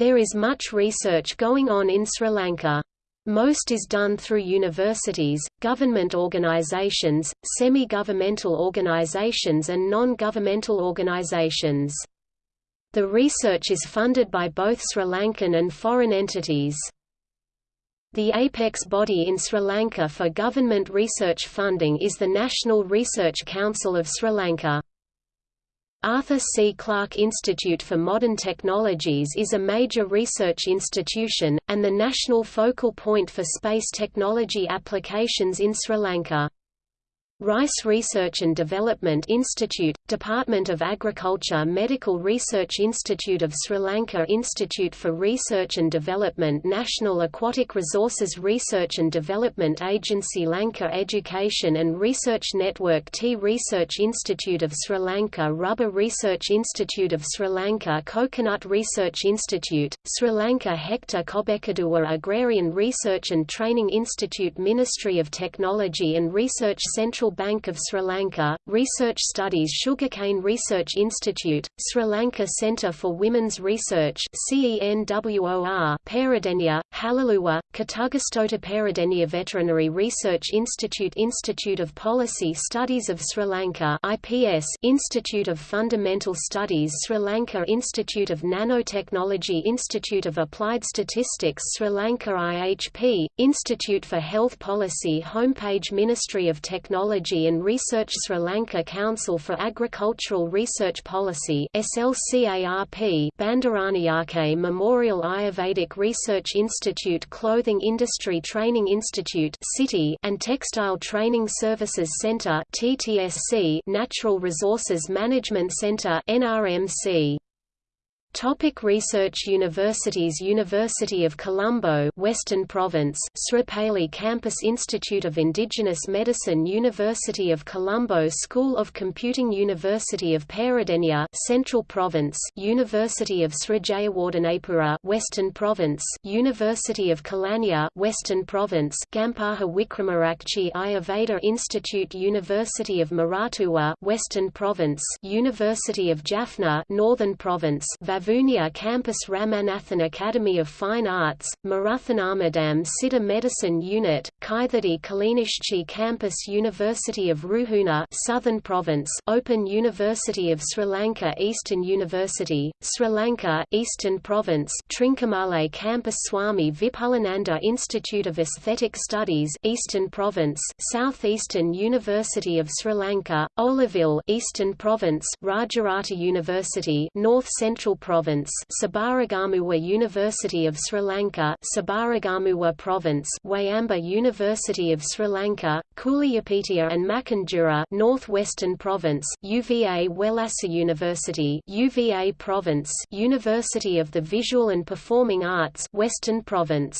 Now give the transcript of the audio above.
There is much research going on in Sri Lanka. Most is done through universities, government organizations, semi-governmental organizations and non-governmental organizations. The research is funded by both Sri Lankan and foreign entities. The apex body in Sri Lanka for government research funding is the National Research Council of Sri Lanka. Arthur C. Clarke Institute for Modern Technologies is a major research institution, and the national focal point for space technology applications in Sri Lanka. Rice Research and Development Institute, Department of Agriculture Medical Research Institute of Sri Lanka Institute for Research and Development National Aquatic Resources Research and Development Agency Lanka Education and Research Network Tea Research Institute of Sri Lanka Rubber Research Institute of Sri Lanka Coconut Research Institute, Sri Lanka Hector Kobbekaduwa Agrarian Research and Training Institute Ministry of Technology and Research Central Bank of Sri Lanka, Research Studies Sugarcane Research Institute, Sri Lanka Centre for Women's Research CENWOR, Peradeniya, Hallelujah, Katugastota Peradeniya Veterinary Research Institute Institute of Policy Studies of Sri Lanka IPS Institute of Fundamental Studies Sri Lanka Institute of Nanotechnology Institute of Applied Statistics Sri Lanka IHP, Institute for Health Policy Homepage Ministry of Technology Technology and Research Sri Lanka Council for Agricultural Research Policy SLCARP Bandaranaike Memorial Ayurvedic Research Institute Clothing Industry Training Institute City and Textile Training Services Centre TTSC Natural Resources Management Centre NRMC Topic research Universities University of Colombo Western Province Sripali Campus Institute of Indigenous Medicine University of Colombo School of Computing University of Peradeniya Central Province University of Sri Jayewardenepura Western Province University of Kelaniya Western Province Gampaha Wickramarachchi Ayurveda Institute University of Moratuwa Western Province University of Jaffna Northern Province Vavuniya Campus Ramanathan Academy of Fine Arts, Maruthanarmadam Siddha Medicine Unit, Kaithadi Kilinochchi Campus University of Ruhuna Southern Province Open University of Sri Lanka Eastern University, Sri Lanka Eastern Province Trincomalee Campus Swami Vipulananda Institute of Aesthetic Studies Eastern Province Southeastern University of Sri Lanka, Oluvil Eastern Province Rajarata University North Central Province Province Sabaragamuwa University of Sri Lanka Sabaragamuwa Province Wayamba University of Sri Lanka, Kuliapitiya and Makandura Northwestern Province UVA Wellassa University UVA Province University of the Visual and Performing Arts Western Province